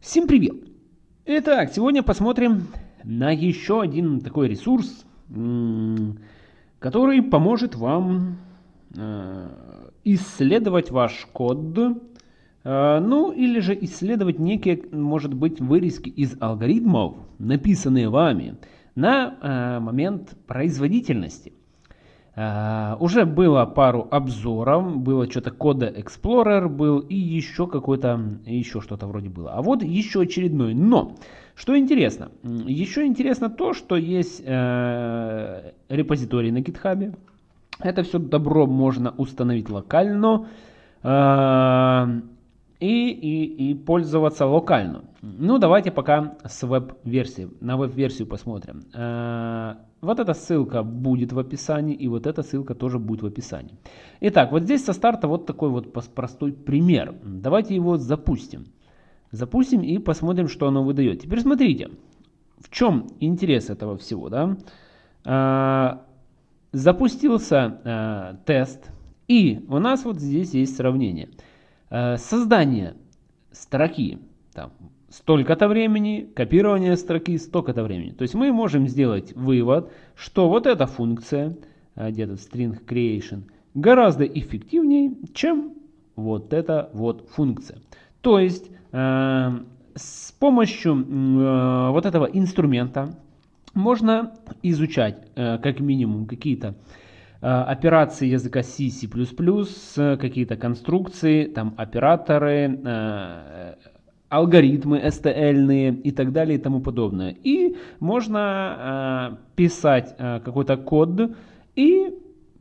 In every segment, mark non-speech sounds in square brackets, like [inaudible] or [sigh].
Всем привет! Итак, сегодня посмотрим на еще один такой ресурс, который поможет вам э, исследовать ваш код, э, ну или же исследовать некие, может быть, вырезки из алгоритмов, написанные вами, на э, момент производительности. Uh, уже было пару обзоров, было что-то кода Explorer был и еще какой-то, еще что-то вроде было. А вот еще очередной. Но, что интересно, еще интересно то, что есть uh, репозиторий на GitHub. Это все добро можно установить локально. Uh, и, и, и пользоваться локально. Ну, давайте пока с веб-версии, на веб-версию посмотрим. Э, вот эта ссылка будет в описании, и вот эта ссылка тоже будет в описании. Итак, вот здесь со старта вот такой вот простой пример. Давайте его запустим. Запустим и посмотрим, что оно выдает. Теперь смотрите, в чем интерес этого всего. Да? Э, запустился э, тест, и у нас вот здесь есть сравнение. Э, создание строки там, столько-то времени, копирование строки столько-то времени. То есть мы можем сделать вывод, что вот эта функция, э, где-то string creation, гораздо эффективнее, чем вот эта вот функция. То есть э, с помощью э, вот этого инструмента можно изучать э, как минимум какие-то Э, операции языка C, C++, какие-то конструкции, там операторы, э, алгоритмы STL и так далее и тому подобное. И можно э, писать какой-то код и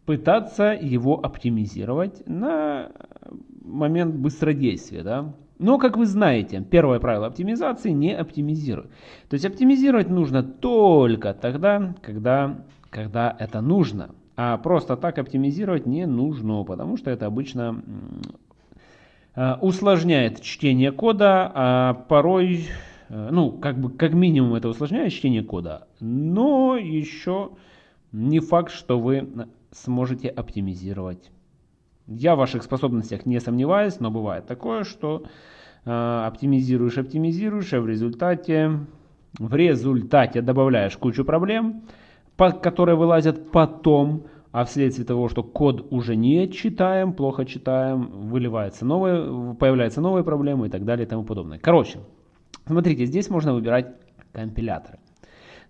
пытаться его оптимизировать на момент быстродействия. Да? Но, как вы знаете, первое правило оптимизации не оптимизируй. То есть оптимизировать нужно только тогда, когда, когда это нужно. А просто так оптимизировать не нужно, потому что это обычно э, усложняет чтение кода, а порой, э, ну, как бы, как минимум это усложняет чтение кода, но еще не факт, что вы сможете оптимизировать. Я в ваших способностях не сомневаюсь, но бывает такое, что э, оптимизируешь, оптимизируешь, а в результате, в результате добавляешь кучу проблем, которые вылазят потом, а вследствие того, что код уже не читаем, плохо читаем, выливается новые, появляются новые проблемы и так далее и тому подобное. Короче, смотрите, здесь можно выбирать компиляторы.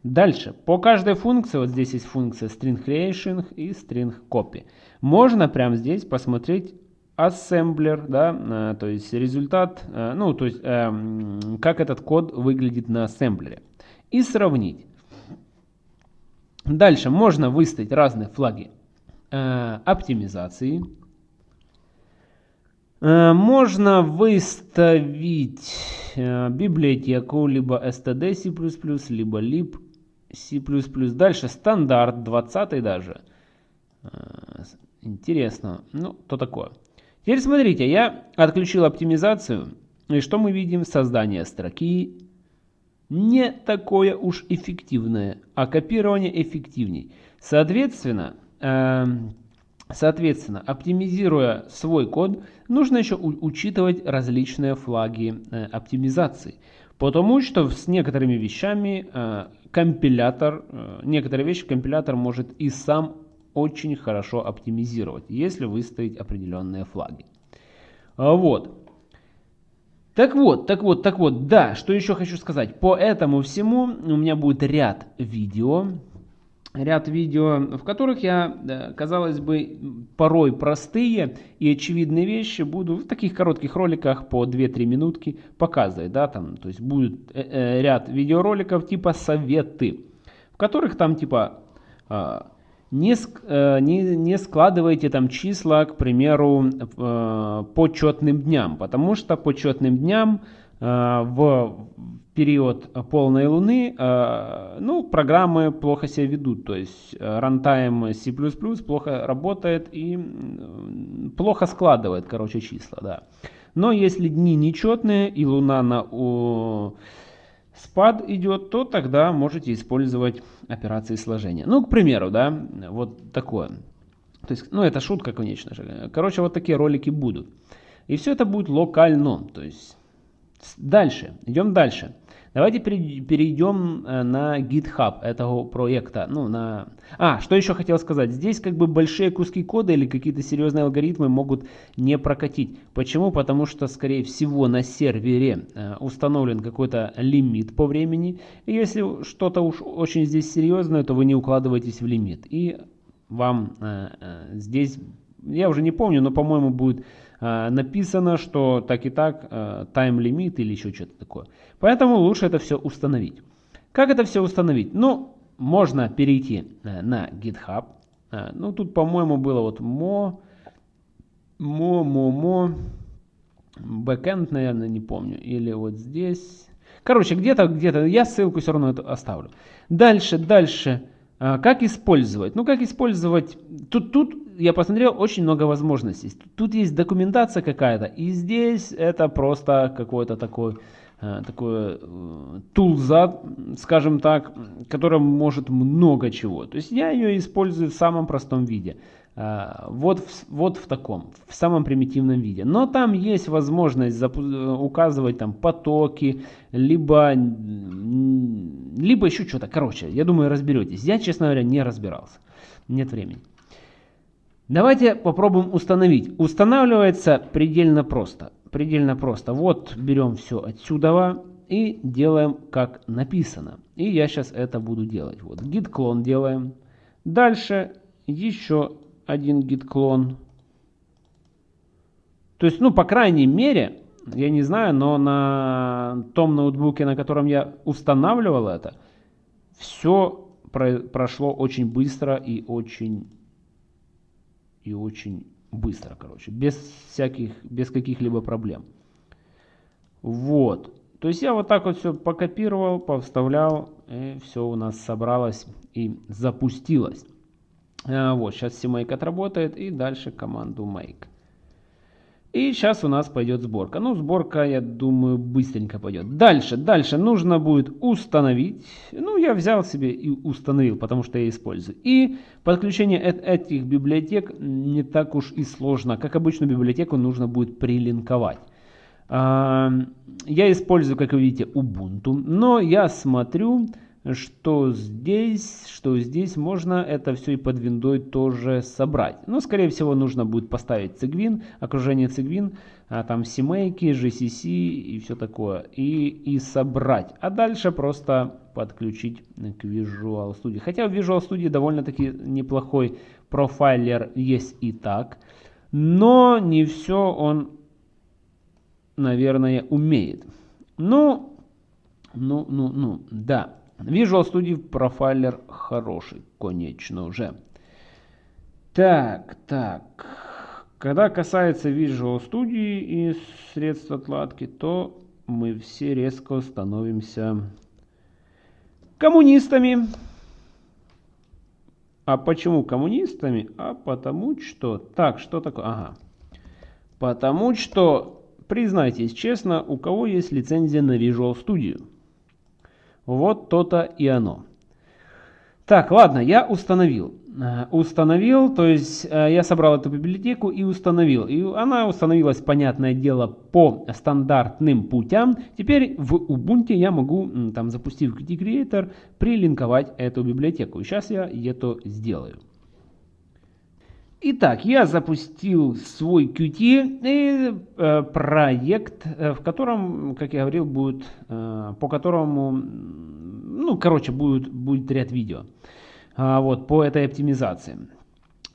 Дальше, по каждой функции, вот здесь есть функция string creation и string copy. Можно прямо здесь посмотреть ассемблер, да, э, то есть результат, э, ну, то есть э, как этот код выглядит на ассемблере. И сравнить. Дальше можно выставить разные флаги э, оптимизации. Э, можно выставить э, библиотеку либо std C++, либо lib C++. Дальше стандарт 20 даже. Э, интересно. Ну, то такое. Теперь смотрите, я отключил оптимизацию. И что мы видим? Создание строки, не такое уж эффективное, а копирование эффективней. Соответственно, э, соответственно, оптимизируя свой код, нужно еще учитывать различные флаги э, оптимизации. Потому что с некоторыми вещами э, компилятор, э, некоторые вещи компилятор может и сам очень хорошо оптимизировать, если выставить определенные флаги. Вот. Так вот, так вот, так вот, да, что еще хочу сказать. По этому всему у меня будет ряд видео, ряд видео, в которых я, казалось бы, порой простые и очевидные вещи буду в таких коротких роликах по 2-3 минутки показывать, да, там, то есть будет э, э, ряд видеороликов типа советы, в которых там типа а, не, э, не, не складывайте там числа, к примеру, э, по четным дням, потому что по четным дням э, в период полной луны ну, программы плохо себя ведут, то есть runtime C++ плохо работает и плохо складывает, короче, числа, да. Но если дни нечетные и луна на спад идет, то тогда можете использовать операции сложения. Ну, к примеру, да, вот такое. То есть, ну, это шутка, конечно же. Короче, вот такие ролики будут. И все это будет локально. То есть, Дальше, идем дальше. Давайте перейдем э, на GitHub этого проекта. Ну, на... А, что еще хотел сказать. Здесь как бы большие куски кода или какие-то серьезные алгоритмы могут не прокатить. Почему? Потому что, скорее всего, на сервере э, установлен какой-то лимит по времени. И если что-то уж очень здесь серьезное, то вы не укладываетесь в лимит. И вам э, здесь, я уже не помню, но, по-моему, будет Э, написано, что так и так тайм-лимит или еще что-то такое. Поэтому лучше это все установить. Как это все установить? Ну, можно перейти э, на GitHub. Э, ну, тут, по-моему, было вот mo, mo, mo, mo, backend, наверное, не помню. Или вот здесь. Короче, где-то, где-то, я ссылку все равно эту оставлю. Дальше, дальше. Как использовать? Ну, как использовать? Тут, тут я посмотрел очень много возможностей. Тут есть документация какая-то, и здесь это просто какой-то такой э, такой э, тулза, скажем так, который может много чего. То есть я ее использую в самом простом виде. Э, вот, вот в таком, в самом примитивном виде. Но там есть возможность указывать там потоки, либо, либо еще что-то. Короче, я думаю, разберетесь. Я, честно говоря, не разбирался. Нет времени. Давайте попробуем установить. Устанавливается предельно просто. Предельно просто. Вот берем все отсюда и делаем как написано. И я сейчас это буду делать. Вот git клон делаем. Дальше еще один git клон. То есть, ну, по крайней мере, я не знаю, но на том ноутбуке, на котором я устанавливал это, все прошло очень быстро и очень и очень быстро, короче, без всяких, без каких-либо проблем. Вот. То есть я вот так вот все покопировал, повставлял, и все у нас собралось и запустилось. А, вот, сейчас CMake отработает, и дальше команду make. И сейчас у нас пойдет сборка. Ну, сборка, я думаю, быстренько пойдет. Дальше, дальше нужно будет установить. Ну, я взял себе и установил, потому что я использую. И подключение этих библиотек не так уж и сложно. Как обычно, библиотеку нужно будет прилинковать. Я использую, как вы видите, Ubuntu, но я смотрю что здесь, что здесь можно это все и под виндой тоже собрать. Но, скорее всего, нужно будет поставить цигвин, окружение цигвин, а там CMake, GCC и все такое, и, и собрать. А дальше просто подключить к Visual Studio. Хотя в Visual Studio довольно-таки неплохой профайлер есть и так, но не все он, наверное, умеет. Ну, ну, ну, ну, да. Visual Studio профайлер хороший, конечно уже. Так, так. Когда касается Visual Studio и средств отладки, то мы все резко становимся коммунистами. А почему коммунистами? А потому что... Так, что такое? Ага. Потому что, признайтесь честно, у кого есть лицензия на Visual Studio? Вот то-то и оно. Так, ладно, я установил. Э, установил, то есть э, я собрал эту библиотеку и установил. И она установилась, понятное дело, по стандартным путям. Теперь в Ubuntu я могу, там, запустив Qt Creator, прилинковать эту библиотеку. Сейчас я это сделаю. Итак, я запустил свой Qt и, э, проект, э, в котором, как я говорил, будет, э, по которому, ну, короче, будет, будет ряд видео э, вот, по этой оптимизации.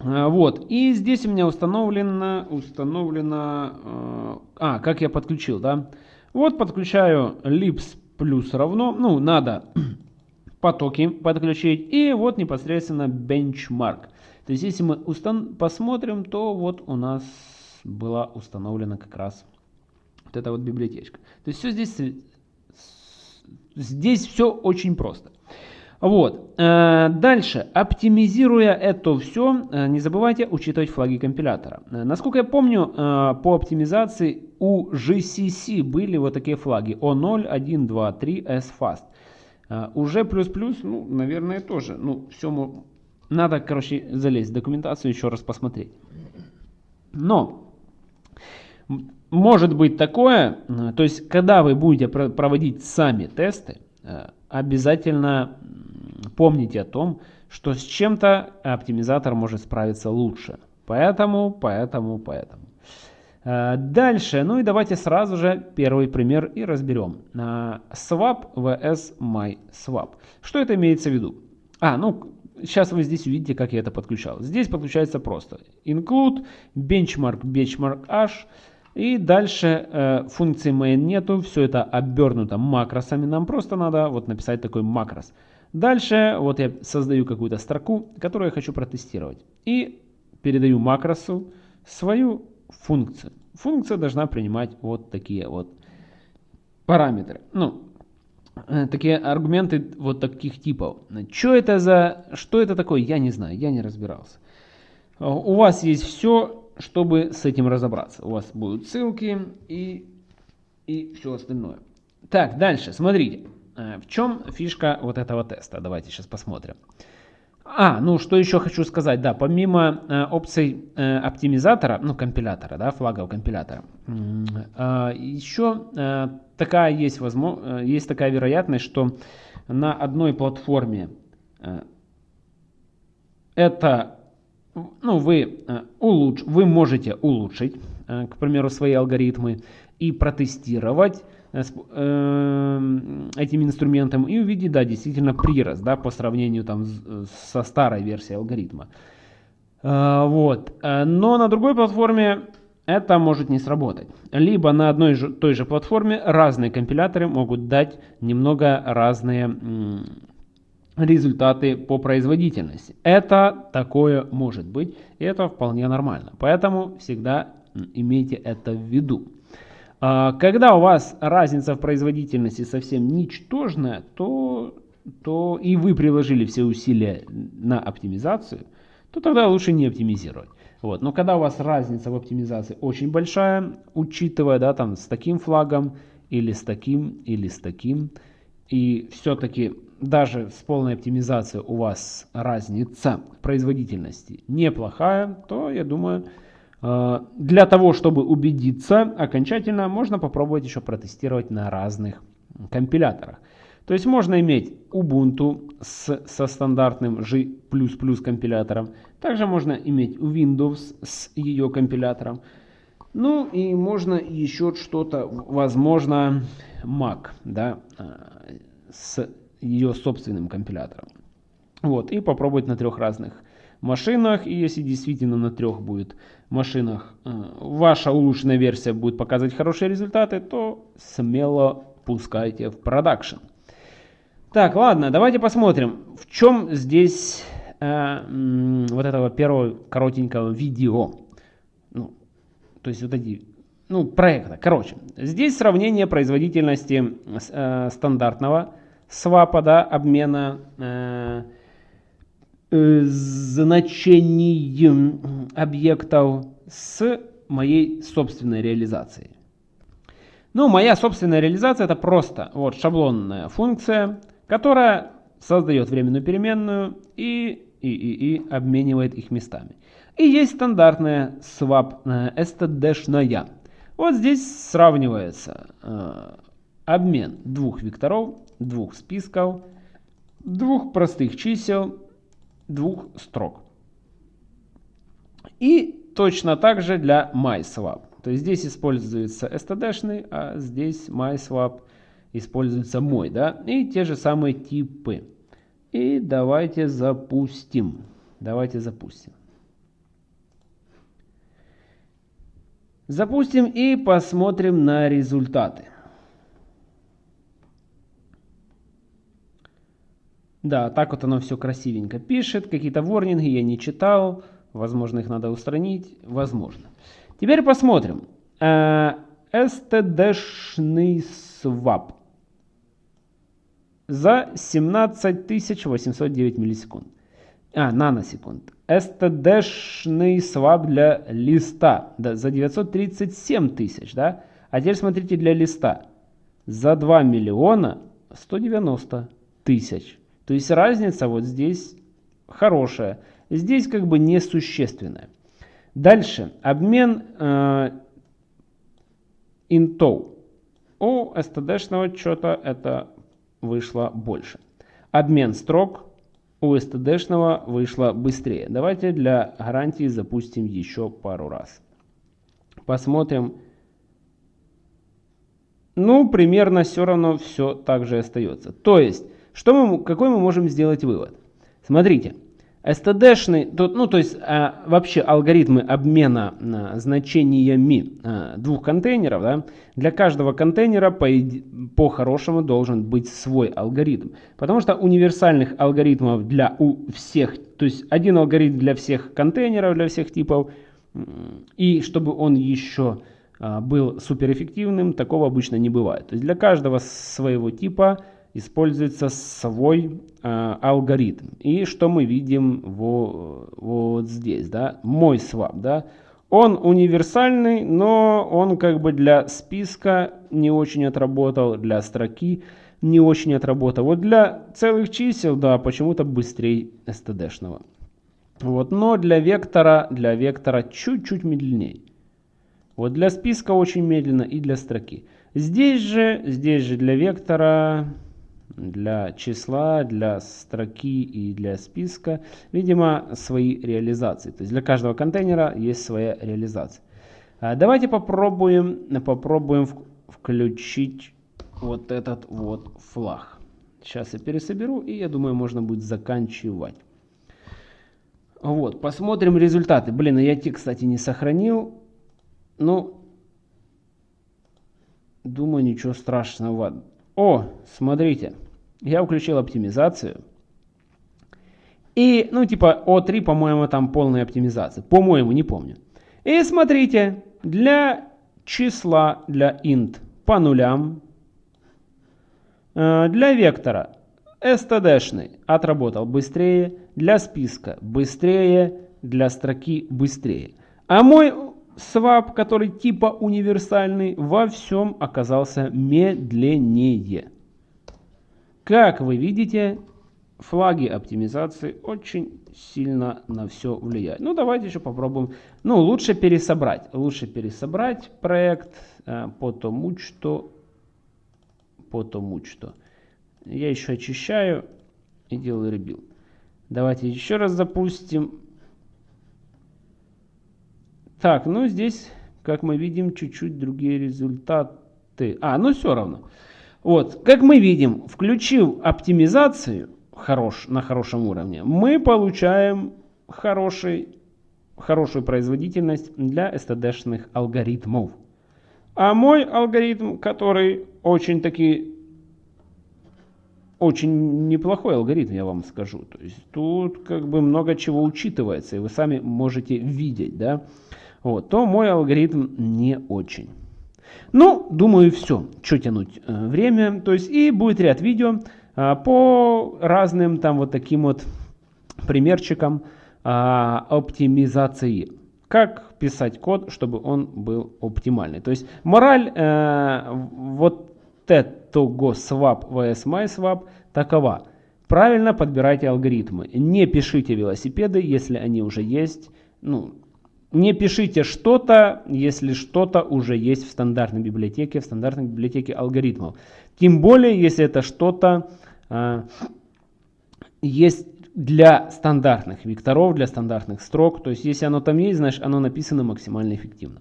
Э, вот, и здесь у меня установлено, установлено, э, а, как я подключил, да. Вот подключаю lips плюс равно, ну, надо [clears throat] потоки подключить, и вот непосредственно benchmark. То есть, если мы устан посмотрим, то вот у нас была установлена как раз вот эта вот библиотечка. То есть, все здесь, здесь все очень просто. Вот. Э, дальше. Оптимизируя это все, э, не забывайте учитывать флаги компилятора. Э, насколько я помню, по оптимизации у GCC были вот такие флаги O0, 1, 2, 3, SFast. Уже плюс-плюс, ну, наверное, тоже. Ну, все надо, короче, залезть в документацию, еще раз посмотреть. Но может быть такое, э, то есть когда вы будете проводить сами тесты, э, обязательно помните о том, что с чем-то оптимизатор может справиться лучше. Поэтому, поэтому, поэтому. Э, дальше, ну и давайте сразу же первый пример и разберем. Swap vs MySwap. Что это имеется в виду? А, ну, сейчас вы здесь увидите, как я это подключал. Здесь подключается просто include, benchmark, benchmark h, и дальше э, функции main нету, все это обернуто макросами. Нам просто надо вот написать такой макрос. Дальше вот я создаю какую-то строку, которую я хочу протестировать. И передаю макросу свою функцию. Функция должна принимать вот такие вот параметры. Ну, такие аргументы вот таких типов. Что это за, что это такое, я не знаю, я не разбирался. У вас есть все, чтобы с этим разобраться. У вас будут ссылки и, и все остальное. Так, дальше, смотрите. Э, в чем фишка вот этого теста? Давайте сейчас посмотрим. А, ну что еще хочу сказать, да, помимо э, опций э, оптимизатора, ну компилятора, да, флагов компилятора, э, еще э, такая есть, возможно, э, есть такая вероятность, что на одной платформе э, это ну, вы, э, улуч, вы можете улучшить, э, к примеру, свои алгоритмы и протестировать э, этим инструментом и увидеть, да, действительно прирост, да, по сравнению там со старой версией алгоритма. Вот. Но на другой платформе это может не сработать. Либо на одной же, той же платформе разные компиляторы могут дать немного разные результаты по производительности. Это такое может быть, и это вполне нормально. Поэтому всегда имейте это в виду. А, когда у вас разница в производительности совсем ничтожная, то, то и вы приложили все усилия на оптимизацию, то тогда лучше не оптимизировать. Вот. Но когда у вас разница в оптимизации очень большая, учитывая да, там, с таким флагом, или с таким, или с таким, и все-таки даже с полной оптимизацией у вас разница производительности неплохая, то я думаю, для того, чтобы убедиться окончательно, можно попробовать еще протестировать на разных компиляторах. То есть можно иметь Ubuntu с, со стандартным G++ компилятором. Также можно иметь Windows с ее компилятором. Ну и можно еще что-то, возможно, Mac, да, э, с ее собственным компилятором. Вот, и попробовать на трех разных машинах. И если действительно на трех будет машинах э, ваша улучшенная версия будет показывать хорошие результаты, то смело пускайте в продакшн. Так, ладно, давайте посмотрим, в чем здесь э, вот этого первого коротенького видео. Ну, то есть вот эти, ну, проекта. Короче, здесь сравнение производительности э, стандартного свапа, да, обмена э, значений объектов с моей собственной реализацией. Ну, моя собственная реализация это просто вот шаблонная функция, которая создает временную переменную и, и, и, и обменивает их местами. И есть стандартная swap э, std-шная. Вот здесь сравнивается э, обмен двух векторов двух списков, двух простых чисел, двух строк. И точно так же для MySwap. То есть здесь используется std, а здесь MySwap используется мой. Да? И те же самые типы. И давайте запустим. Давайте запустим. Запустим и посмотрим на результаты. Да, так вот оно все красивенько пишет. Какие-то ворнинги я не читал. Возможно, их надо устранить. Возможно. Теперь посмотрим. STD-шный э, свап. За 17809 миллисекунд. А, наносекунд. STD-шный свап для листа. Да, за 937 тысяч, да? А теперь смотрите для листа. За 2 миллиона 190 тысяч. То есть разница вот здесь хорошая. Здесь как бы несущественная. Дальше. Обмен э, интов. У std-шного что-то это вышло больше. Обмен строк у std-шного вышло быстрее. Давайте для гарантии запустим еще пару раз. Посмотрим. Ну, примерно все равно все так же остается. То есть, что мы, какой мы можем сделать вывод? Смотрите, STD-шный, ну то есть а, вообще алгоритмы обмена а, значениями а, двух контейнеров, да, для каждого контейнера по, по должен быть свой алгоритм. Потому что универсальных алгоритмов для у всех, то есть один алгоритм для всех контейнеров, для всех типов, и чтобы он еще а, был суперэффективным, такого обычно не бывает. То есть для каждого своего типа используется свой э, алгоритм. И что мы видим во, вот здесь, да, мой свап, да, он универсальный, но он как бы для списка не очень отработал, для строки не очень отработал. Вот для целых чисел, да, почему-то быстрее std-шного. Вот, но для вектора, для вектора чуть-чуть медленнее. Вот для списка очень медленно и для строки. Здесь же, здесь же для вектора для числа, для строки и для списка, видимо, свои реализации. То есть для каждого контейнера есть своя реализация. А, давайте попробуем, попробуем включить вот этот вот флаг. Сейчас я пересоберу и я думаю можно будет заканчивать. Вот, посмотрим результаты. Блин, я те, кстати, не сохранил. Ну, думаю, ничего страшного. О, смотрите, я включил оптимизацию. И, ну, типа, O3, по-моему, там полная оптимизация. По-моему, не помню. И смотрите, для числа, для int по нулям, э, для вектора std-шный отработал быстрее, для списка быстрее, для строки быстрее. А мой swap, который типа универсальный, во всем оказался медленнее. Как вы видите, флаги оптимизации очень сильно на все влияют. Ну, давайте еще попробуем. Ну, лучше пересобрать. Лучше пересобрать проект, э, потому что... Потому что... Я еще очищаю и делаю ребил. Давайте еще раз запустим. Так, ну здесь, как мы видим, чуть-чуть другие результаты. А, ну все равно. Вот, как мы видим, включив оптимизацию хорош, на хорошем уровне, мы получаем хороший, хорошую производительность для std-шных алгоритмов. А мой алгоритм, который очень таки очень неплохой алгоритм, я вам скажу. То есть тут как бы много чего учитывается, и вы сами можете видеть, да вот, то мой алгоритм не очень. Ну, думаю, все. Что тянуть э, время. То есть и будет ряд видео а, по разным там вот таким вот примерчикам а, оптимизации. Как писать код, чтобы он был оптимальный. То есть мораль э, вот этого swap vs myswap такова. Правильно подбирайте алгоритмы. Не пишите велосипеды, если они уже есть. Ну, не пишите что-то, если что-то уже есть в стандартной библиотеке, в стандартной библиотеке алгоритмов. Тем более, если это что-то э, есть для стандартных векторов, для стандартных строк. То есть, если оно там есть, значит оно написано максимально эффективно.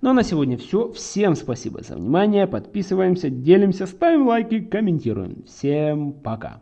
Ну а на сегодня все. Всем спасибо за внимание. Подписываемся, делимся, ставим лайки, комментируем. Всем пока.